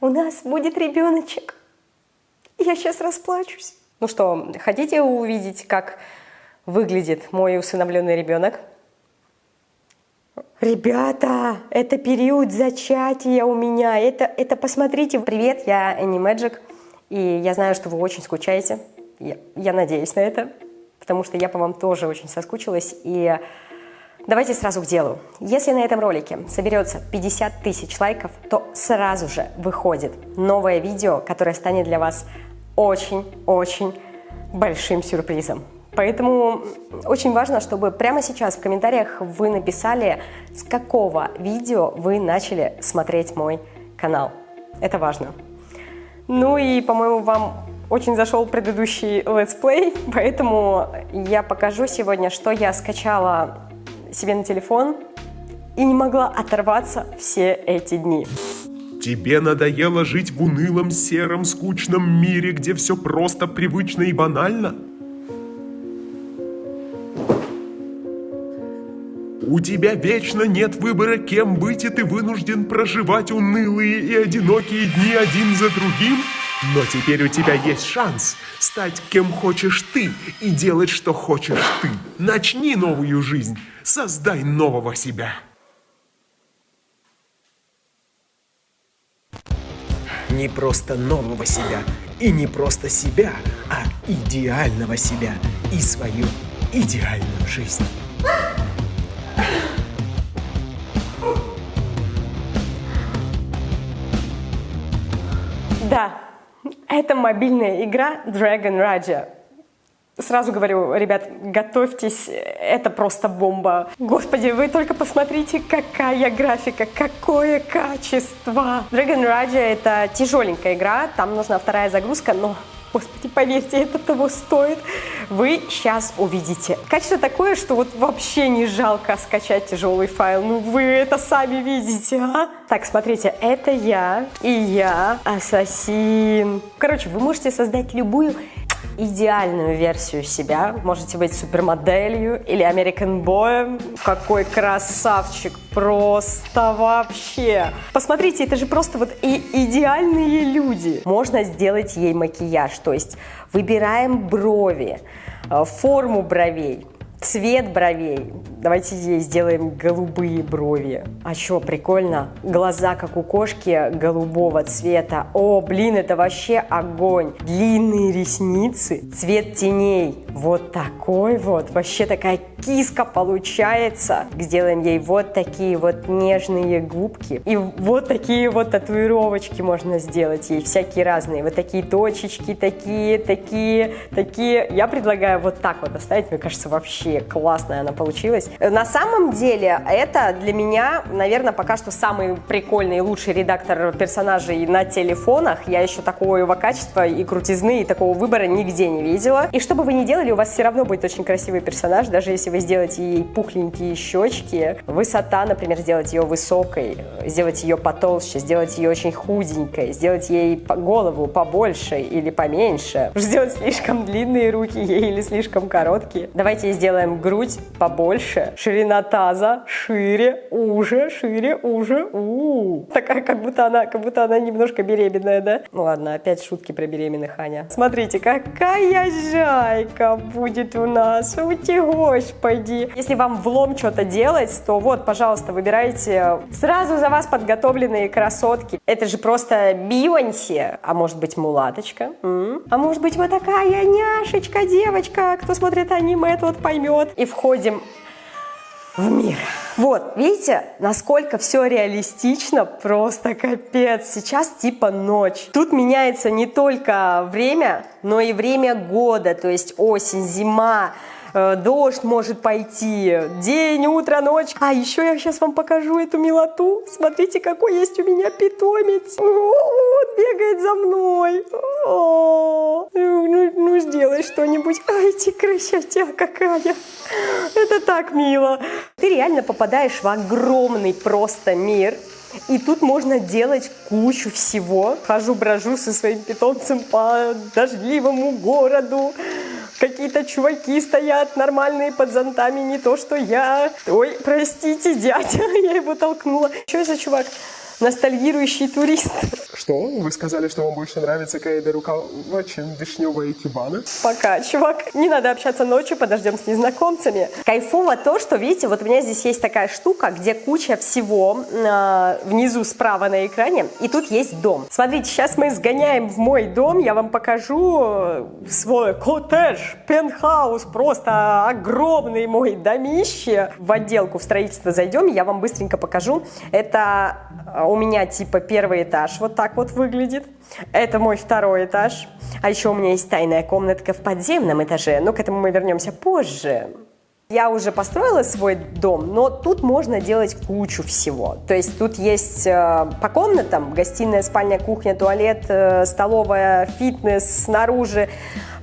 у нас будет ребеночек. Я сейчас расплачусь. Ну что, хотите увидеть, как выглядит мой усыновленный ребенок? Ребята, это период зачатия у меня. Это, это посмотрите. Привет, я Энни Мэджик. И я знаю, что вы очень скучаете. Я, я надеюсь на это, потому что я по вам тоже очень соскучилась. И давайте сразу к делу. Если на этом ролике соберется 50 тысяч лайков, то сразу же выходит новое видео, которое станет для вас очень-очень большим сюрпризом. Поэтому очень важно, чтобы прямо сейчас в комментариях вы написали, с какого видео вы начали смотреть мой канал. Это важно. Ну и, по-моему, вам очень зашел предыдущий летсплей, поэтому я покажу сегодня, что я скачала себе на телефон и не могла оторваться все эти дни. Тебе надоело жить в унылом, сером, скучном мире, где все просто, привычно и банально? У тебя вечно нет выбора, кем быть, и ты вынужден проживать унылые и одинокие дни один за другим? Но теперь у тебя есть шанс стать кем хочешь ты и делать, что хочешь ты. Начни новую жизнь, создай нового себя. Не просто нового себя, и не просто себя, а идеального себя и свою идеальную жизнь. Да, это мобильная игра Dragon Raja. Сразу говорю, ребят, готовьтесь, это просто бомба. Господи, вы только посмотрите, какая графика, какое качество. Dragon Raja это тяжеленькая игра, там нужна вторая загрузка, но Господи, поверьте, это того стоит. Вы сейчас увидите. Качество такое, что вот вообще не жалко скачать тяжелый файл. Ну вы это сами видите, а? Так, смотрите, это я и я, ассасин. Короче, вы можете создать любую идеальную версию себя. Можете быть супермоделью или American Boy. Какой красавчик, просто вообще. Посмотрите, это же просто вот и идеальные люди. Можно сделать ей макияж, то есть выбираем брови, э, форму бровей, Цвет бровей. Давайте ей сделаем голубые брови. А что, прикольно? Глаза, как у кошки, голубого цвета. О, блин, это вообще огонь. Длинные ресницы, цвет теней. Вот такой вот. Вообще такая киска получается. Сделаем ей вот такие вот нежные губки. И вот такие вот татуировочки можно сделать ей. Всякие разные. Вот такие точечки, такие, такие, такие. Я предлагаю вот так вот оставить. Мне кажется, вообще вообще классная она получилась. На самом деле, это для меня, наверное, пока что самый прикольный и лучший редактор персонажей на телефонах. Я еще такого его качества и крутизны, и такого выбора нигде не видела. И что бы вы ни делали, у вас все равно будет очень красивый персонаж, даже если вы сделаете ей пухленькие щечки. Высота, например, сделать ее высокой, сделать ее потолще, сделать ее очень худенькой, сделать ей голову побольше или поменьше, сделать слишком длинные руки ей или слишком короткие. Давайте сделаем делаем грудь побольше, ширина таза шире, уже, шире, уже. У. Такая, как будто она, как будто она немножко беременная, да? Ну ладно, опять шутки про беременных, Аня. Смотрите, какая жайка будет у нас. Ути, господи. Если вам влом что-то делать, то вот, пожалуйста, выбирайте сразу за вас подготовленные красотки. Это же просто Бионси, а может быть мулаточка, М? а может быть вот такая няшечка, девочка. Кто смотрит аниме, тот поймет вперед и входим в мир. Вот, видите, насколько все реалистично, просто капец. Сейчас типа ночь. Тут меняется не только время, но и время года, то есть осень, зима, Э, дождь может пойти, день, утро, ночь. А еще я сейчас вам покажу эту милоту. Смотрите, какой есть у меня питомец. Он бегает за мной. О, ну, ну сделай что-нибудь. Ай, ты красотя какая. Это так мило. Ты реально попадаешь в огромный просто мир. И тут можно делать кучу всего. Хожу-брожу со своим питомцем по дождливому городу. Какие-то чуваки стоят нормальные под зонтами, не то что я. Ой, простите, дядя, я его толкнула. Что за чувак? Ностальгирующий турист. Что? Вы сказали, что вам больше нравится Каэда Рукава, чем вишневая кибана? Пока, чувак. Не надо общаться ночью, подождем с незнакомцами. Кайфово то, что, видите, вот у меня здесь есть такая штука, где куча всего э, внизу справа на экране, и тут есть дом. Смотрите, сейчас мы сгоняем в мой дом, я вам покажу э, свой коттедж, пентхаус, просто огромный мой домище. В отделку в строительство зайдем, я вам быстренько покажу. Это э, у меня типа первый этаж, вот так вот выглядит. Это мой второй этаж. А еще у меня есть тайная комнатка в подземном этаже, но к этому мы вернемся позже. Я уже построила свой дом, но тут можно делать кучу всего. То есть тут есть э, по комнатам гостиная, спальня, кухня, туалет, э, столовая, фитнес снаружи.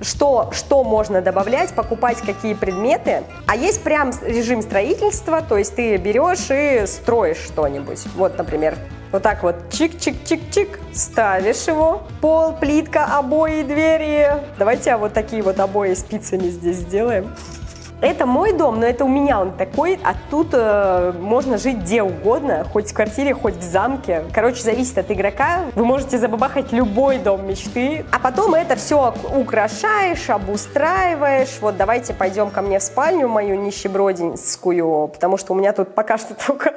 Что, что можно добавлять, покупать какие предметы. А есть прям режим строительства, то есть ты берешь и строишь что-нибудь. Вот, например, вот так вот чик-чик-чик-чик, ставишь его. Пол, плитка, обои, двери. Давайте вот такие вот обои спицами здесь сделаем. Это мой дом, но это у меня он такой, а тут э, можно жить где угодно, хоть в квартире, хоть в замке. Короче, зависит от игрока. Вы можете забабахать любой дом мечты, а потом это все украшаешь, обустраиваешь. Вот давайте пойдем ко мне в спальню мою нищебродинскую, потому что у меня тут пока что только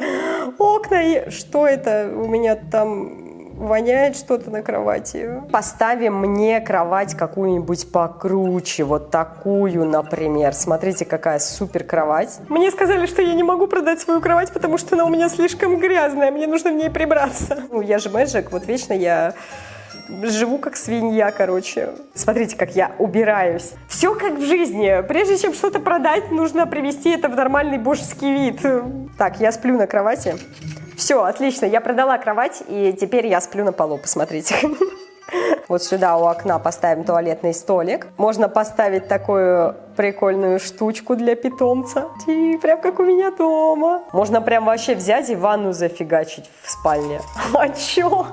окна. И что это у меня там воняет что-то на кровати. Поставим мне кровать какую-нибудь покруче, вот такую, например. Смотрите, какая супер кровать. Мне сказали, что я не могу продать свою кровать, потому что она у меня слишком грязная, мне нужно в ней прибраться. Ну, я же мэджик, вот вечно я живу как свинья, короче. Смотрите, как я убираюсь. Все как в жизни. Прежде чем что-то продать, нужно привести это в нормальный божеский вид. Так, я сплю на кровати. Все, отлично, я продала кровать, и теперь я сплю на полу, посмотрите. Вот сюда у окна поставим туалетный столик. Можно поставить такую прикольную штучку для питомца. И прям как у меня дома. Можно прям вообще взять и ванну зафигачить в спальне. А чё?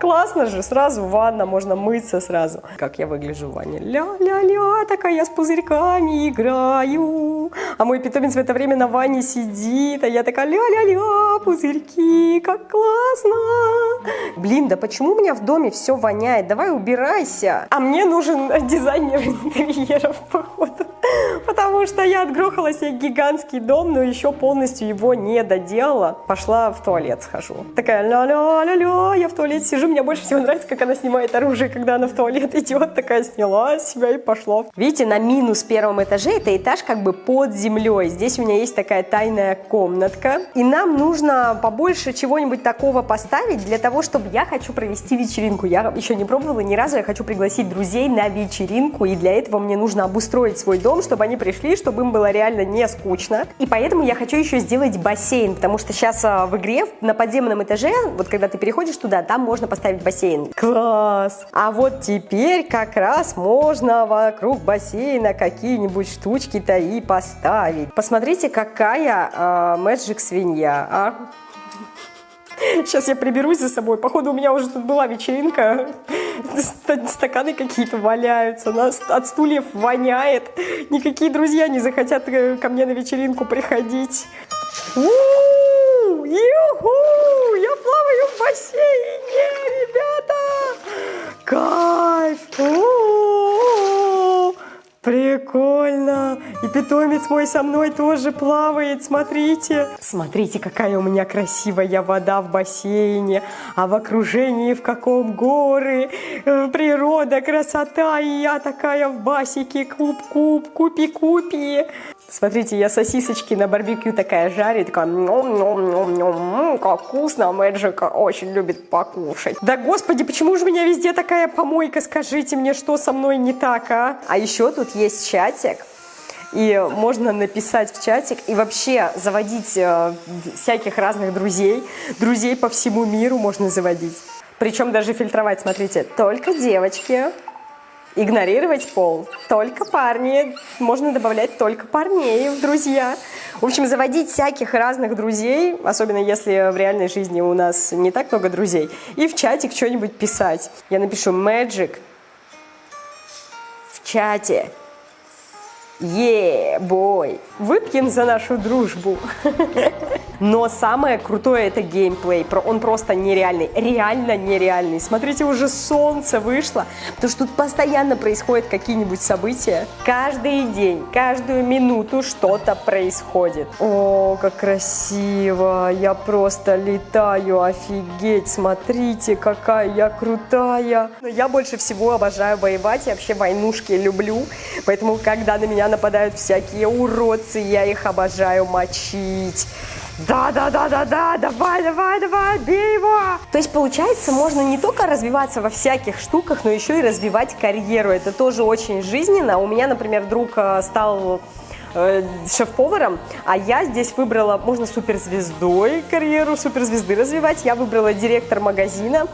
Классно же, сразу ванна, можно мыться сразу. Как я выгляжу в ванне? Ля-ля-ля, такая я с пузырьками играю. А мой питомец в это время на ванне сидит, а я такая ля-ля-ля, пузырьки, как классно. Блин, да почему у меня в доме все воняет? Давай убирайся. А мне нужен дизайнер интерьеров, походу. Потому что я отгрохала себе гигантский дом, но еще полностью его не доделала. Пошла в туалет схожу. Такая ля-ля-ля-ля, я в туалете сижу. Мне больше всего нравится, как она снимает оружие, когда она в туалет идет. Такая сняла себя и пошла. Видите, на минус первом этаже это этаж как бы под землей. Здесь у меня есть такая тайная комнатка. И нам нужно побольше чего-нибудь такого поставить для того, чтобы я хочу провести вечеринку. Я еще не пробовала ни разу, я хочу пригласить друзей на вечеринку. И для этого мне нужно обустроить свой дом, чтобы они пришли, чтобы им было реально не скучно. И поэтому я хочу еще сделать бассейн, потому что сейчас а, в игре на подземном этаже, вот когда ты переходишь туда, там можно поставить бассейн. Класс! А вот теперь как раз можно вокруг бассейна какие-нибудь штучки-то и поставить. Посмотрите, какая э, Magic свинья, а? Сейчас я приберусь за собой. Походу, у меня уже тут была вечеринка. Стаканы какие-то валяются. Нас от стульев воняет. Никакие друзья не захотят э, ко мне на вечеринку приходить. У-у-у! Я плаваю в бассейне, ребята! Кайф! У-у-у! Прикольно! И питомец мой со мной тоже плавает, смотрите! Смотрите, какая у меня красивая вода в бассейне, а в окружении в каком горы, э, природа, красота, и я такая в басике, куб-куб, купи-купи. Смотрите, я сосисочки на барбекю такая жарю, такая, ном-ном-ном-ном, как вкусно, Мэджика очень любит покушать. Да господи, почему же у меня везде такая помойка, скажите мне, что со мной не так, а? А еще тут есть чатик, и можно написать в чатик и вообще заводить э, всяких разных друзей, друзей по всему миру можно заводить. Причем даже фильтровать, смотрите, только девочки, игнорировать пол. Только парни. Можно добавлять только парней в друзья. В общем, заводить всяких разных друзей, особенно если в реальной жизни у нас не так много друзей, и в чатик что-нибудь писать. Я напишу Magic в чате. Е-бой! Выпьем за нашу дружбу. Но самое крутое это геймплей. Он просто нереальный. Реально нереальный. Смотрите, уже солнце вышло. Потому что тут постоянно происходят какие-нибудь события. Каждый день, каждую минуту что-то происходит. О, как красиво. Я просто летаю. Офигеть. Смотрите, какая я крутая. Но я больше всего обожаю воевать. Я вообще войнушки люблю. Поэтому, когда на меня нападают всякие уродцы, я их обожаю мочить. Да, да, да, да, да, давай, давай, давай, бей его. То есть получается, можно не только развиваться во всяких штуках, но еще и развивать карьеру. Это тоже очень жизненно. У меня, например, друг э, стал э, шеф-поваром, а я здесь выбрала, можно суперзвездой карьеру, суперзвезды развивать. Я выбрала директор магазина.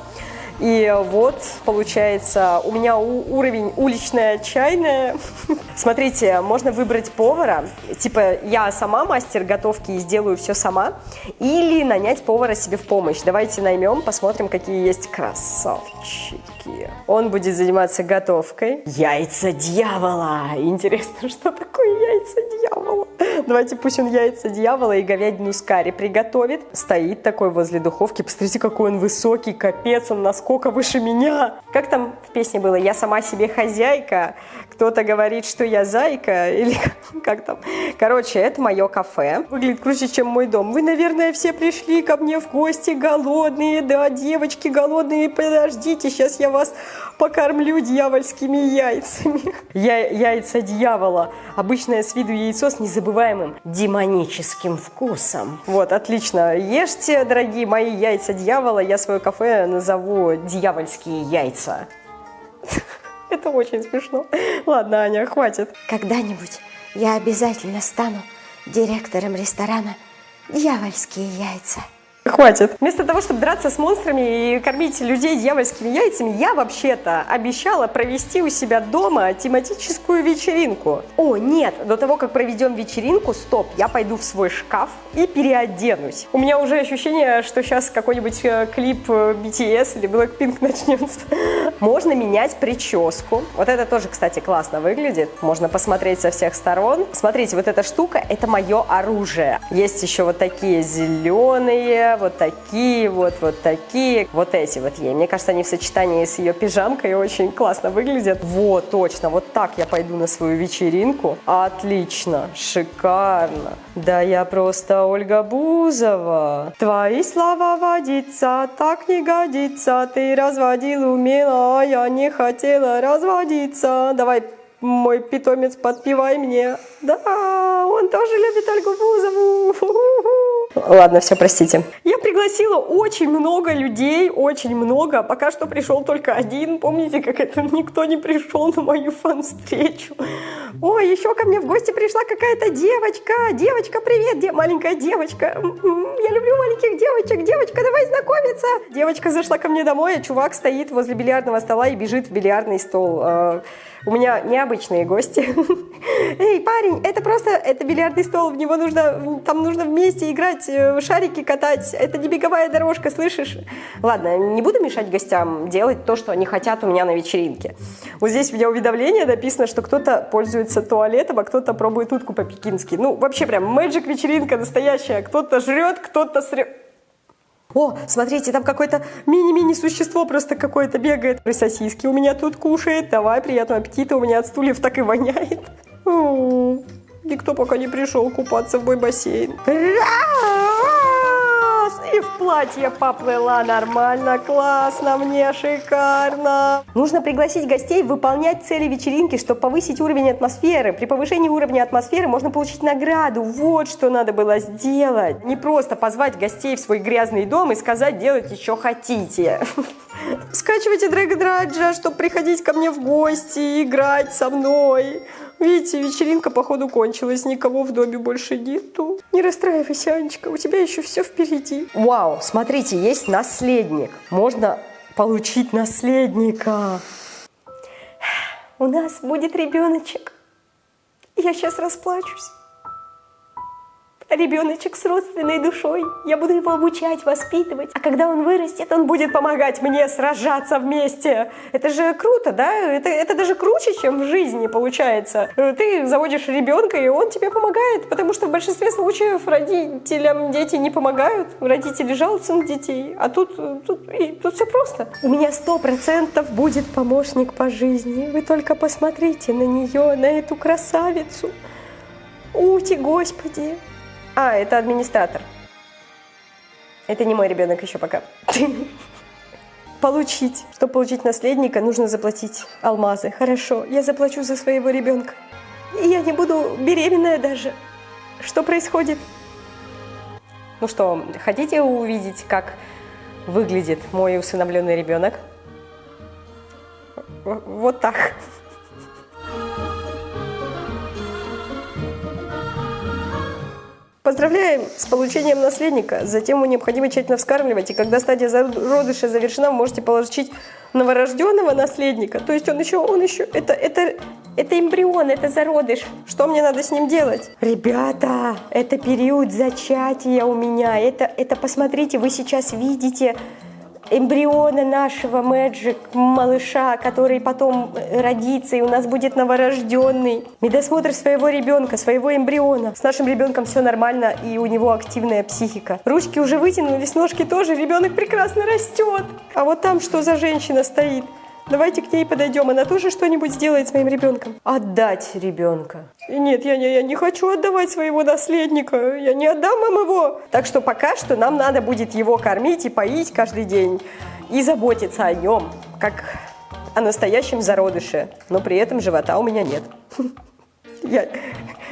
И вот, получается, у меня уровень уличная чайная. Смотрите, можно выбрать повара, типа я сама мастер готовки и сделаю все сама, или нанять повара себе в помощь. Давайте наймем, посмотрим, какие есть красавчики. Он будет заниматься готовкой. Яйца дьявола! Интересно, что такое яйца дьявола? Давайте пусть он яйца дьявола и говядину с карри приготовит. Стоит такой возле духовки. Посмотрите, какой он высокий, капец, он насколько выше меня. Как там в песне было? Я сама себе хозяйка. Кто-то говорит, что я зайка. Или как там? Короче, это мое кафе. Выглядит круче, чем мой дом. Вы, наверное, все пришли ко мне в гости голодные. Да, девочки голодные, подождите, сейчас я вас покормлю дьявольскими яйцами. Я, яйца дьявола. Обычное с виду яйцо с незабываемым демоническим вкусом. Вот, отлично. Ешьте, дорогие мои яйца дьявола. Я свое кафе назову «Дьявольские яйца». Это очень смешно. Ладно, Аня, хватит. Когда-нибудь я обязательно стану директором ресторана «Дьявольские яйца». Хватит. Вместо того, чтобы драться с монстрами и кормить людей дьявольскими яйцами, я вообще-то обещала провести у себя дома тематическую вечеринку. О, нет, до того, как проведем вечеринку, стоп, я пойду в свой шкаф и переоденусь. У меня уже ощущение, что сейчас какой-нибудь э, клип э, BTS или Blackpink начнется. Можно менять прическу. Вот это тоже, кстати, классно выглядит. Можно посмотреть со всех сторон. Смотрите, вот эта штука, это мое оружие. Есть еще вот такие зеленые, вот такие вот, вот такие, вот эти вот ей. Мне кажется, они в сочетании с ее пижамкой очень классно выглядят. Вот, точно, вот так я пойду на свою вечеринку. Отлично, шикарно. Да я просто Ольга Бузова. Твои слова водиться так не годится. Ты разводил умело, а я не хотела разводиться. Давай мой питомец, подпевай мне. Да, он тоже любит Ольгу Бузову. Ладно, все, простите. Я пригласила очень много людей, очень много. Пока что пришел только один. Помните, как это никто не пришел на мою фан-встречу? Ой, еще ко мне в гости пришла какая-то девочка. Девочка, привет, де маленькая девочка. Я люблю маленьких девочек. Девочка, давай знакомиться. Девочка зашла ко мне домой, а чувак стоит возле бильярдного стола и бежит в бильярдный стол. А, у меня необычные гости. Эй, парень, это просто, это бильярдный стол, в него нужно, там нужно вместе играть, э, шарики катать, это не беговая дорожка, слышишь? Ладно, не буду мешать гостям делать то, что они хотят у меня на вечеринке. Вот здесь у меня уведомление написано, что кто-то пользуется туалетом, а кто-то пробует утку по-пекински. Ну, вообще прям мэджик вечеринка настоящая. Кто-то жрет, кто-то срет. О, смотрите, там какое-то мини-мини существо просто какое-то бегает. Сосиски у меня тут кушает. Давай, приятного аппетита. У меня от стульев так и воняет. Никто пока не пришел купаться в мой бассейн и в платье поплыла нормально, классно, мне шикарно. Нужно пригласить гостей выполнять цели вечеринки, чтобы повысить уровень атмосферы. При повышении уровня атмосферы можно получить награду. Вот что надо было сделать. Не просто позвать гостей в свой грязный дом и сказать, делайте, что хотите. Скачивайте Raja, чтобы приходить ко мне в гости и играть со мной. Видите, вечеринка, походу, кончилась, никого в доме больше нету. Не расстраивайся, Анечка, у тебя еще все впереди. Вау, смотрите, есть наследник. Можно получить наследника. У нас будет ребеночек. Я сейчас расплачусь. Ребеночек с родственной душой. Я буду его обучать, воспитывать. А когда он вырастет, он будет помогать мне сражаться вместе. Это же круто, да? Это, это даже круче, чем в жизни получается. Ты заводишь ребенка, и он тебе помогает, потому что в большинстве случаев родителям дети не помогают. Родители жалуются на детей. А тут, тут, и, тут все просто. У меня сто процентов будет помощник по жизни. Вы только посмотрите на нее, на эту красавицу. Ути, господи. А, это администратор. Это не мой ребенок еще пока. Получить. Чтобы получить наследника, нужно заплатить алмазы. Хорошо, я заплачу за своего ребенка. И я не буду беременная даже. Что происходит? Ну что, хотите увидеть, как выглядит мой усыновленный ребенок? Вот так. Поздравляем с получением наследника. Затем ему необходимо тщательно вскармливать. И когда стадия зародыша завершена, вы можете получить новорожденного наследника. То есть он еще, он еще, это, это, это эмбрион, это зародыш. Что мне надо с ним делать? Ребята, это период зачатия у меня. Это, это посмотрите, вы сейчас видите эмбриона нашего Мэджик, малыша, который потом родится, и у нас будет новорожденный. Медосмотр своего ребенка, своего эмбриона. С нашим ребенком все нормально, и у него активная психика. Ручки уже вытянулись, ножки тоже, ребенок прекрасно растет. А вот там что за женщина стоит? Давайте к ней подойдем, она тоже что-нибудь сделает с моим ребенком. Отдать ребенка. Нет, я не, я не хочу отдавать своего наследника, я не отдам вам его. Так что пока что нам надо будет его кормить и поить каждый день. И заботиться о нем, как о настоящем зародыше. Но при этом живота у меня нет. Я,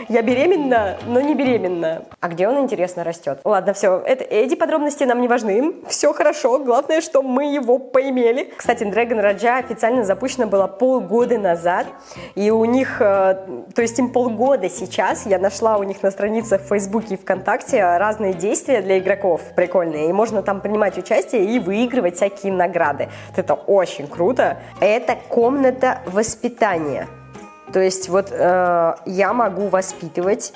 я беременна, но не беременна. А где он, интересно, растет? Ладно, все, это, эти подробности нам не важны. Все хорошо, главное, что мы его поимели. Кстати, Dragon Raja официально запущена была полгода назад. И у них, э, то есть им полгода сейчас, я нашла у них на страницах в Фейсбуке и ВКонтакте разные действия для игроков прикольные. И можно там принимать участие и выигрывать всякие награды. Это очень круто. Это комната воспитания. То есть вот э, я могу воспитывать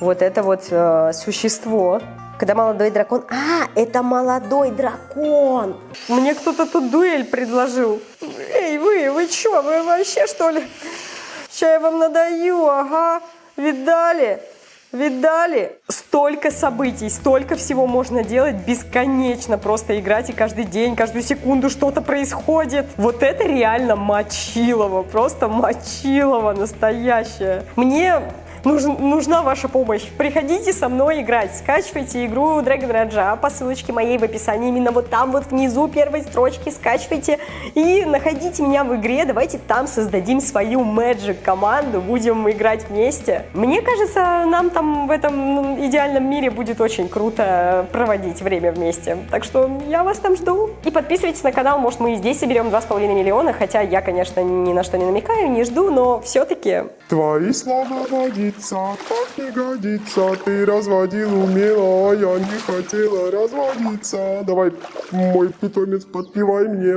вот это вот э, существо. Когда молодой дракон... А, это молодой дракон! Мне кто-то тут дуэль предложил. Эй, вы, вы чё, вы вообще что ли? Сейчас я вам надаю, ага. Видали? Видали? Столько событий, столько всего можно делать бесконечно. Просто играть и каждый день, каждую секунду что-то происходит. Вот это реально мочилово, просто мочилово настоящее. Мне нужна ваша помощь. Приходите со мной играть. Скачивайте игру Dragon Raja по ссылочке моей в описании. Именно вот там вот внизу первой строчки скачивайте и находите меня в игре. Давайте там создадим свою Magic команду. Будем играть вместе. Мне кажется, нам там в этом идеальном мире будет очень круто проводить время вместе. Так что я вас там жду. И подписывайтесь на канал, может мы и здесь соберем 2,5 миллиона, хотя я, конечно, ни на что не намекаю, не жду, но все-таки... Твои слова водиться, так не годится. Ты разводил умело, а я не хотела разводиться. Давай, мой питомец, подпевай мне.